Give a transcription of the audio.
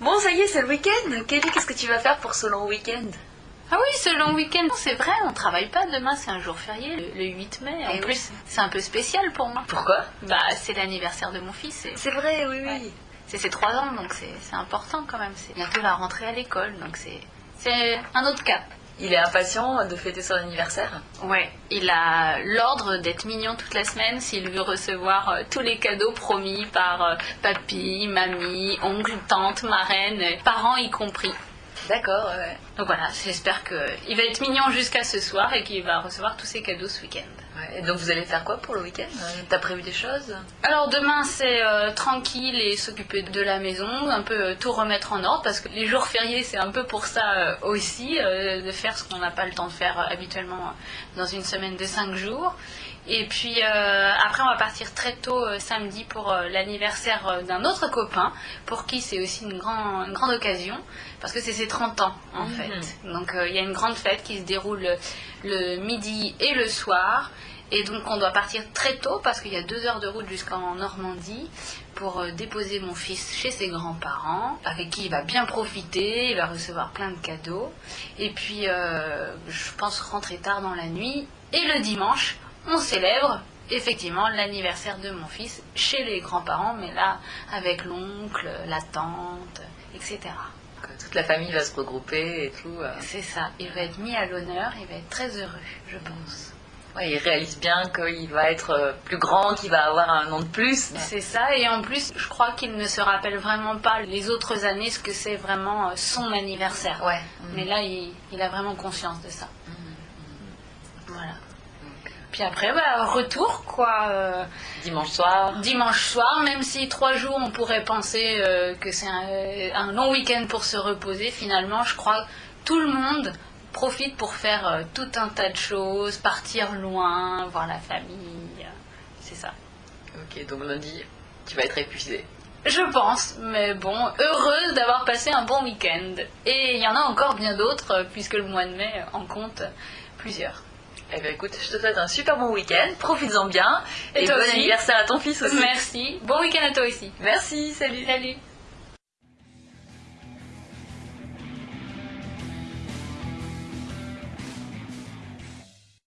Bon, ça y est, c'est le week-end. Kelly, qu'est-ce que tu vas faire pour ce long week-end? Ah oui, ce long week-end, c'est vrai, on travaille pas. Demain, c'est un jour férié, le, le 8 mai. En Eh oui. plus, c'est un peu spécial pour moi. Pourquoi? Bah, c'est l'anniversaire de mon fils. et C'est vrai, oui, oui. C'est ses 3 ans, donc c'est important quand même. C'est bientôt la rentrée à l'école, donc c'est c'est un autre cap. Il est impatient de fêter son anniversaire. Ouais, il a l'ordre d'être mignon toute la semaine s'il veut recevoir euh, tous les cadeaux promis par euh, papy, mamie, oncle, tante, marraine, parents y compris. D'accord, ouais. Donc voilà, j'espère qu'il va être mignon jusqu'à ce soir et qu'il va recevoir tous ses cadeaux ce week-end. Ouais, Et donc vous allez faire quoi pour le week-end? T'as prévu des choses? Alors demain c'est euh, tranquille et s'occuper de la maison, un peu euh, tout remettre en ordre parce que les jours fériés c'est un peu pour ça euh, aussi, de faire ce qu'on n'a pas le temps de faire habituellement dans une semaine de 5 jours. Et puis après on va partir très tôt samedi pour l'anniversaire d'un autre copain pour qui c'est aussi une, grand- une grande occasion parce que c'est ses 30 ans en Mhm. fait. Donc il y a une grande fête qui se déroule le, le midi et le soir. Et donc on doit partir très tôt parce qu'il y a deux heures de route jusqu'en Normandie pour euh, déposer mon fils chez ses grands-parents, avec qui il va bien profiter, il va recevoir plein de cadeaux. Et puis euh, je pense rentrer tard dans la nuit. Et le dimanche, on célèbre effectivement l'anniversaire de mon fils chez les grands-parents, mais là avec l'oncle, la tante, etc. Toute la famille va se regrouper et tout. euh. C'est ça, il va être mis à l'honneur, il va être très heureux, je pense. Ouais, il réalise bien qu'il va être euh, plus grand, qu'il va avoir un an de plus. C'est ça, et en plus, je crois qu'il ne se rappelle vraiment pas les autres années ce que c'est vraiment euh, son anniversaire. Ouais. Mais là, il, il a vraiment conscience de ça. Voilà. Puis après, bah, retour, quoi. euh, Dimanche soir. dimanche soir, même si trois jours, on pourrait penser euh, que c'est un, un long week-end pour se reposer, finalement, je crois que tout le monde profite pour faire euh, tout un tas de choses, partir loin, voir la famille. euh, C'est ça. Ok, donc lundi, tu vas être épuisé. Je pense, mais bon, heureuse d'avoir passé un bon week-end. Et il y en a encore bien d'autres, euh, puisque le mois de mai en compte plusieurs. Eh bien écoute, je te souhaite un super bon week-end, profites-en bien. Et Et, toi bon aussi. anniversaire à ton fils aussi. Merci. Bon week-end à toi aussi. Merci, salut. Salut.